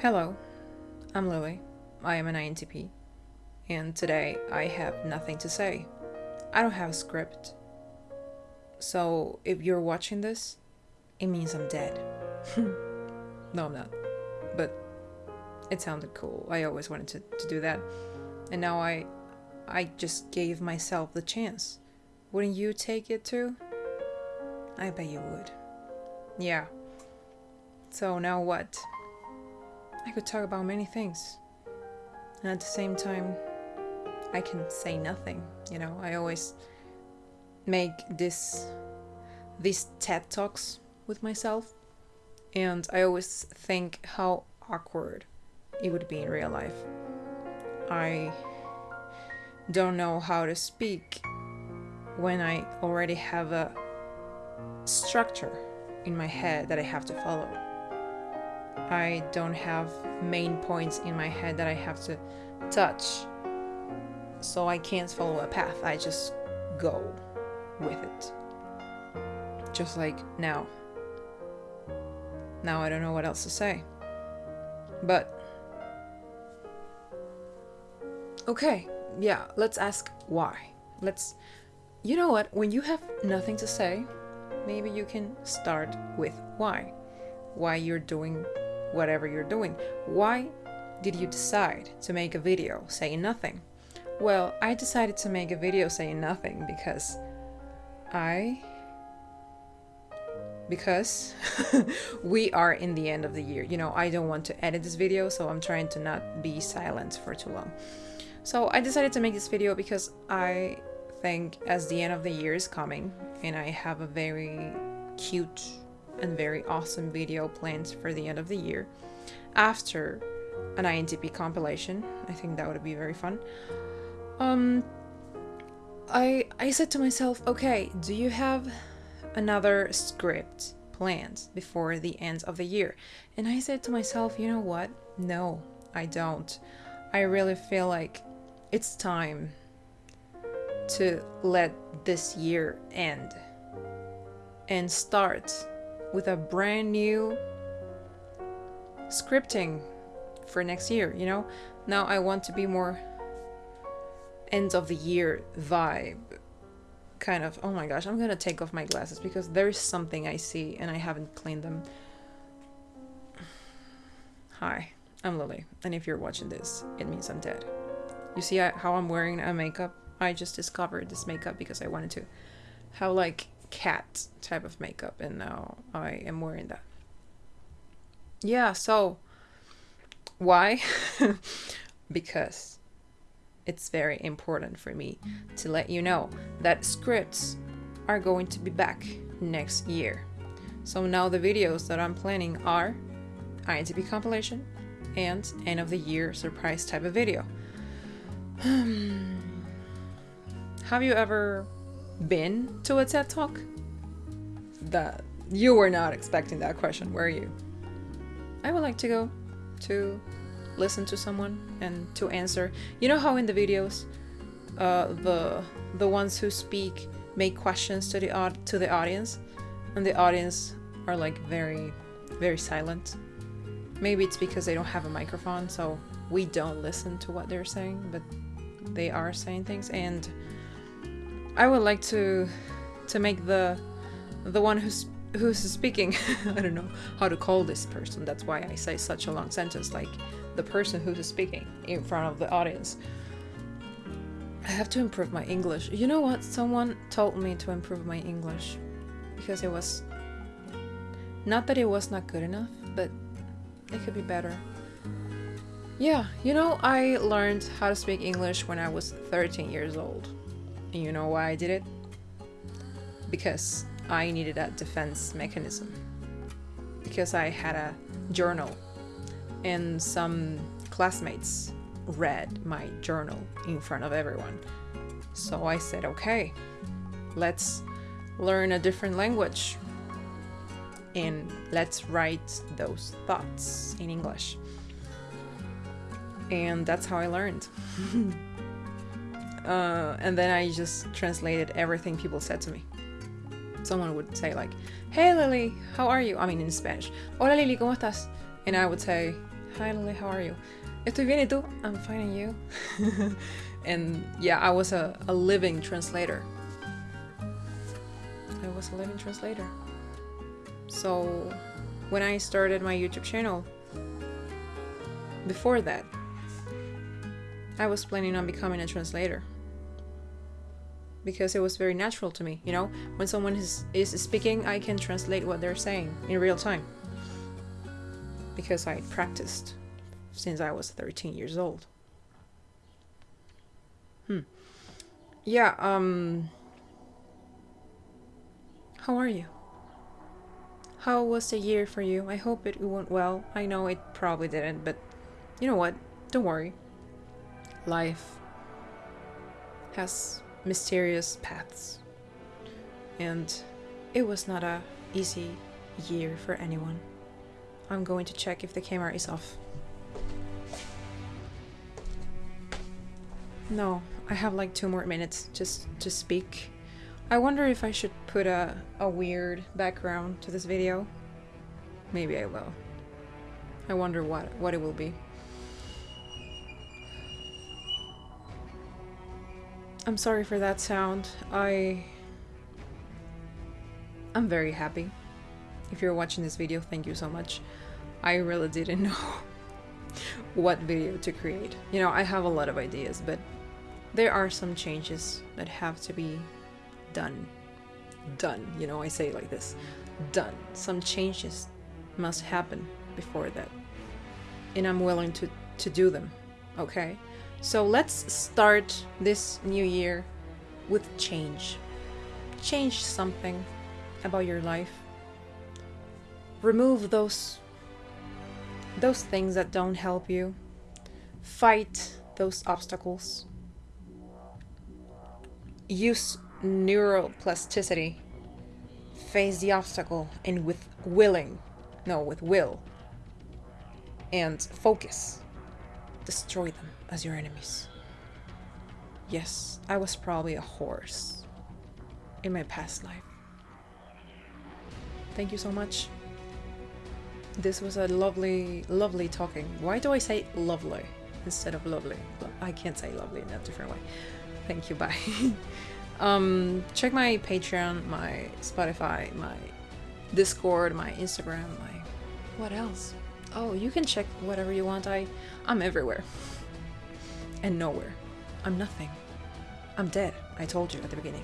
Hello, I'm Lily. I am an INTP, and today I have nothing to say. I don't have a script. So if you're watching this, it means I'm dead. no, I'm not. But it sounded cool. I always wanted to, to do that. And now I I just gave myself the chance. Wouldn't you take it too? I bet you would. Yeah. So now what? I could talk about many things. And at the same time, I can say nothing. You know, I always make this these TED talks with myself, and I always think how awkward it would be in real life. I don't know how to speak when I already have a structure in my head that I have to follow. I don't have main points in my head that I have to touch. So I can't follow a path. I just go with it. Just like now. Now I don't know what else to say. But. Okay, yeah, let's ask why. Let's. You know what? When you have nothing to say, maybe you can start with why. Why you're doing whatever you're doing. Why did you decide to make a video saying nothing? Well, I decided to make a video saying nothing because I. Because we are in the end of the year. You know, I don't want to edit this video, so I'm trying to not be silent for too long. So I decided to make this video because I think as the end of the year is coming and I have a very cute and very awesome video planned for the end of the year after an INTP compilation. I think that would be very fun. Um I I said to myself, okay, do you have another script planned before the end of the year? And I said to myself, you know what? No, I don't. I really feel like it's time to let this year end and start with a brand new scripting for next year, you know? Now I want to be more end of the year vibe kind of. Oh my gosh i'm gonna take off my glasses because there's something i see and i haven't cleaned them. Hi i'm lily and if you're watching this it means i'm dead. You see how i'm wearing a makeup? I just discovered this makeup because i wanted to. How like cat type of makeup and now I am wearing that. Yeah, so why? because it's very important for me to let you know that scripts are going to be back next year. So now the videos that I'm planning are INTP compilation and end of the year surprise type of video. Have you ever been to a TED Talk? That you were not expecting that question, were you? I would like to go to listen to someone and to answer. You know how in the videos, uh, the the ones who speak make questions to the to the audience, and the audience are like very, very silent. Maybe it's because they don't have a microphone, so we don't listen to what they're saying, but they are saying things and I would like to to make the the one who's who's speaking I don't know how to call this person. That's why I say such a long sentence like the person who's speaking in front of the audience. I have to improve my English. You know what? Someone told me to improve my English because it was not that it was not good enough but it could be better. Yeah you know I learned how to speak English when I was 13 years old and you know why I did it? Because I needed that defense mechanism. Because I had a journal and some classmates read my journal in front of everyone. So I said, okay, let's learn a different language and let's write those thoughts in English. And that's how I learned. Uh, and then I just translated everything people said to me. Someone would say like, "Hey Lily, how are you?" I mean in Spanish, "Hola Lily, cómo estás?" And I would say, Hi Lily, how are you? Estoy bien y tú? I'm fine and you? and yeah, I was a, a living translator. I was a living translator. So when I started my YouTube channel, before that, I was planning on becoming a translator because it was very natural to me. You know, when someone is, is speaking, I can translate what they're saying in real time because I practiced since I was 13 years old. Hmm. Yeah, um. How are you? How was the year for you? I hope it went well. I know it probably didn't, but you know what? Don't worry. Life has mysterious paths. And it was not a easy year for anyone. I'm going to check if the camera is off. No, I have like two more minutes just to speak. I wonder if I should put a, a weird background to this video. Maybe I will. I wonder what, what it will be. I'm sorry for that sound. I... I'm very happy. If you're watching this video, thank you so much. I really didn't know what video to create. You know, I have a lot of ideas, but there are some changes that have to be done. Done, you know, I say like this. Done. Some changes must happen before that. And I'm willing to, to do them, okay? So let's start this new year with change. Change something about your life. Remove those those things that don't help you. Fight those obstacles. Use neuroplasticity. Face the obstacle and with willing, no, with will. And focus. Destroy them as your enemies. Yes, I was probably a horse in my past life. Thank you so much. This was a lovely, lovely talking. Why do I say lovely instead of lovely? I can't say lovely in a different way. Thank you, bye. um, check my Patreon, my Spotify, my Discord, my Instagram, my... What else? Oh, you can check whatever you want. I, I'm everywhere and nowhere. I'm nothing. I'm dead, I told you at the beginning.